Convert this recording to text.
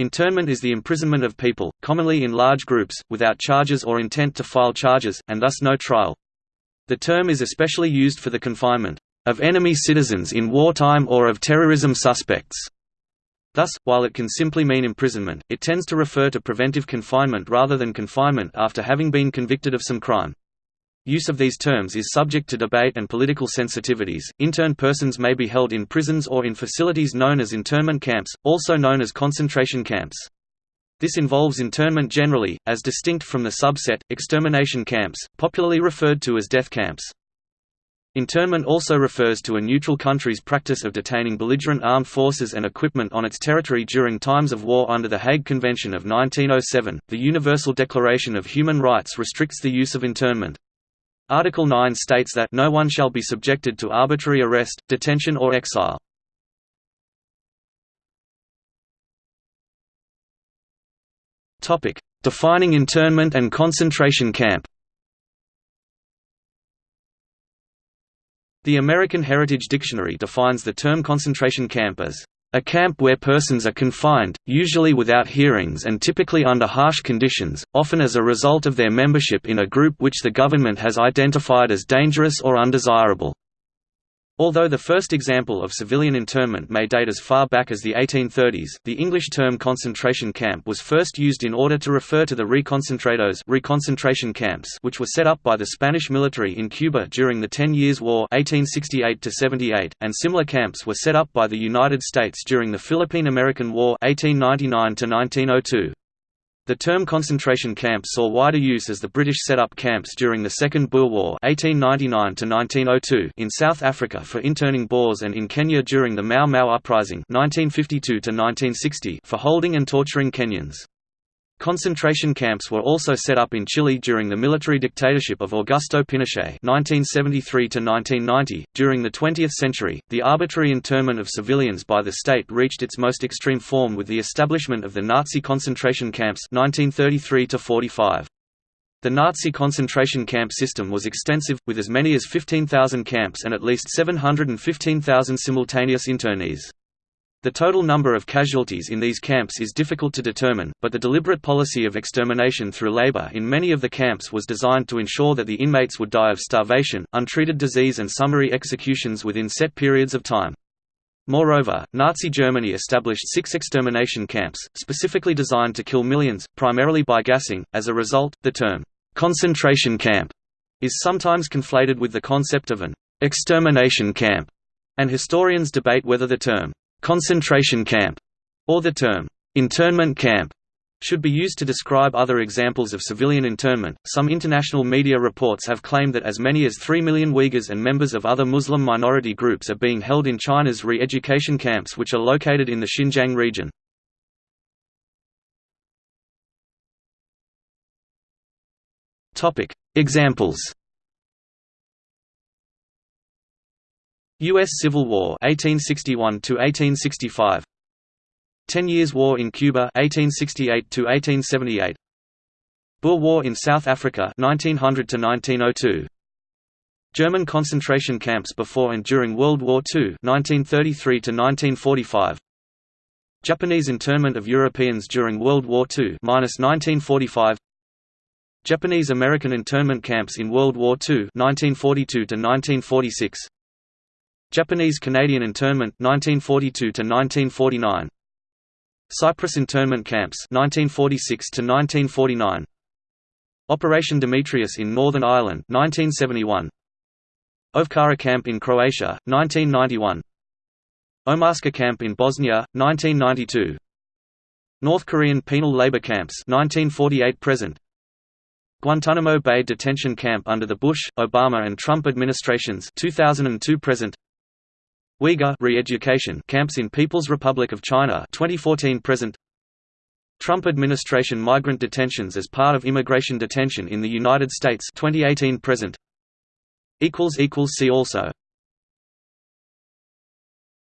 Internment is the imprisonment of people, commonly in large groups, without charges or intent to file charges, and thus no trial. The term is especially used for the confinement of enemy citizens in wartime or of terrorism suspects. Thus, while it can simply mean imprisonment, it tends to refer to preventive confinement rather than confinement after having been convicted of some crime. Use of these terms is subject to debate and political sensitivities. Interned persons may be held in prisons or in facilities known as internment camps, also known as concentration camps. This involves internment generally, as distinct from the subset, extermination camps, popularly referred to as death camps. Internment also refers to a neutral country's practice of detaining belligerent armed forces and equipment on its territory during times of war under the Hague Convention of 1907. The Universal Declaration of Human Rights restricts the use of internment. Article 9 states that no one shall be subjected to arbitrary arrest, detention or exile. Defining internment and concentration camp The American Heritage Dictionary defines the term concentration camp as a camp where persons are confined, usually without hearings and typically under harsh conditions, often as a result of their membership in a group which the government has identified as dangerous or undesirable. Although the first example of civilian internment may date as far back as the 1830s, the English term concentration camp was first used in order to refer to the reconcentrados reconcentration camps which were set up by the Spanish military in Cuba during the Ten Years' War 1868 and similar camps were set up by the United States during the Philippine–American War 1899 -1902. The term concentration camp saw wider use as the British set up camps during the Second Boer War 1899 in South Africa for interning Boers and in Kenya during the Mau Mau Uprising 1952 for holding and torturing Kenyans. Concentration camps were also set up in Chile during the military dictatorship of Augusto Pinochet (1973–1990). During the 20th century, the arbitrary internment of civilians by the state reached its most extreme form with the establishment of the Nazi concentration camps (1933–45). The Nazi concentration camp system was extensive, with as many as 15,000 camps and at least 715,000 simultaneous internees. The total number of casualties in these camps is difficult to determine, but the deliberate policy of extermination through labor in many of the camps was designed to ensure that the inmates would die of starvation, untreated disease and summary executions within set periods of time. Moreover, Nazi Germany established six extermination camps, specifically designed to kill millions, primarily by gassing. As a result, the term, concentration camp, is sometimes conflated with the concept of an extermination camp, and historians debate whether the term concentration camp, or the term internment camp should be used to describe other examples of civilian internment. Some international media reports have claimed that as many as 3 million Uyghurs and members of other Muslim minority groups are being held in China's re education camps, which are located in the Xinjiang region. Examples U.S. Civil War 1861 to 1865 Ten Years' War in Cuba 1868 to 1878 Boer War in South Africa 1900 to 1902 German concentration camps before and during World War II 1933 to 1945 Japanese internment of Europeans during World War II 1945 Japanese American internment camps in World War II 1942 to 1946 Japanese-Canadian internment 1942 to 1949 Cyprus internment camps 1946 to 1949 Operation Demetrius in Northern Ireland 1971 Ovčara camp in Croatia 1991 Omarska camp in Bosnia 1992 North Korean penal labor camps 1948 present. Guantanamo Bay detention camp under the Bush, Obama and Trump administrations 2002 present Uyghur re-education camps in People's Republic of China 2014 present. Trump administration migrant detentions as part of immigration detention in the United States 2018 present. Equals equals see also